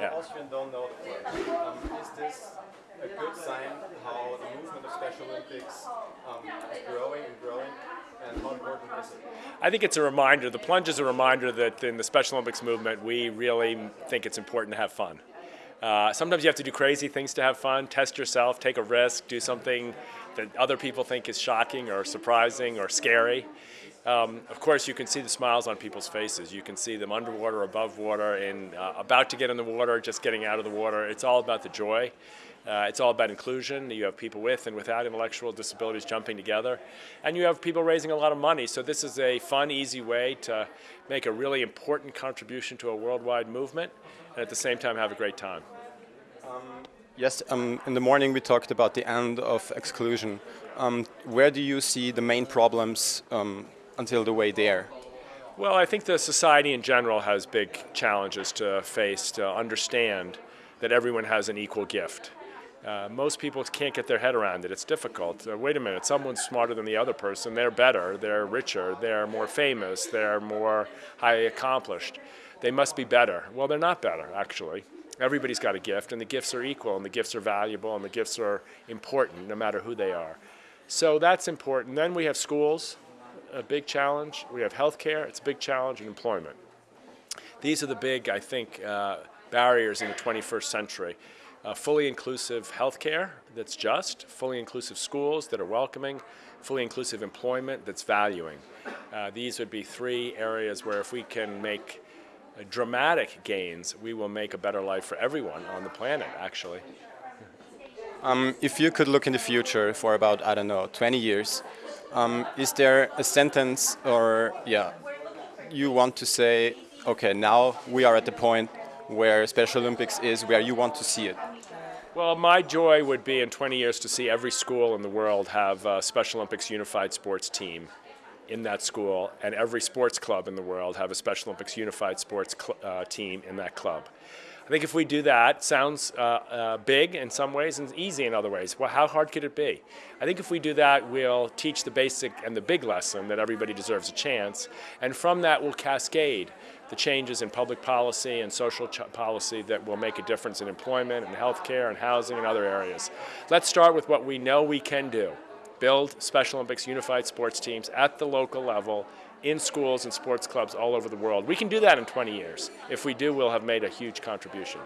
Yeah. Austrian don't know the. Um, is this a good sign how the movement of Special Olympics um, is growing and growing? And how important is it? I think it's a reminder, the plunge is a reminder that in the Special Olympics movement, we really think it's important to have fun. Uh, sometimes you have to do crazy things to have fun, test yourself, take a risk, do something that other people think is shocking or surprising or scary. Um, of course, you can see the smiles on people's faces. You can see them underwater, above water, and uh, about to get in the water, just getting out of the water. It's all about the joy. Uh, it's all about inclusion. You have people with and without intellectual disabilities jumping together. And you have people raising a lot of money. So this is a fun, easy way to make a really important contribution to a worldwide movement and at the same time have a great time. Yes, um, in the morning we talked about the end of exclusion. Um, where do you see the main problems um, until the way there? Well, I think the society in general has big challenges to face to understand that everyone has an equal gift. Uh, most people can't get their head around it. It's difficult. Uh, wait a minute, someone's smarter than the other person. They're better, they're richer, they're more famous, they're more highly accomplished. They must be better. Well, they're not better, actually. Everybody's got a gift, and the gifts are equal, and the gifts are valuable, and the gifts are important, no matter who they are. So that's important. Then we have schools, a big challenge. We have healthcare, it's a big challenge, and employment. These are the big, I think, uh, barriers in the 21st century. Uh, fully inclusive healthcare that's just, fully inclusive schools that are welcoming, fully inclusive employment that's valuing. Uh, these would be three areas where if we can make dramatic gains, we will make a better life for everyone on the planet, actually. Um, if you could look in the future for about, I don't know, 20 years, um, is there a sentence or, yeah, you want to say, okay, now we are at the point where Special Olympics is where you want to see it? Well, my joy would be in 20 years to see every school in the world have a Special Olympics unified sports team in that school, and every sports club in the world have a Special Olympics unified sports uh, team in that club. I think if we do that, sounds uh, uh, big in some ways and easy in other ways. Well, how hard could it be? I think if we do that, we'll teach the basic and the big lesson that everybody deserves a chance, and from that we'll cascade the changes in public policy and social policy that will make a difference in employment and healthcare and housing and other areas. Let's start with what we know we can do. Build Special Olympics unified sports teams at the local level in schools and sports clubs all over the world. We can do that in 20 years. If we do, we'll have made a huge contribution.